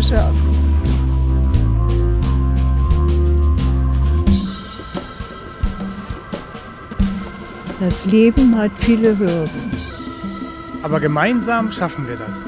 geschafft. Das Leben hat viele Hürden. Aber gemeinsam schaffen wir das.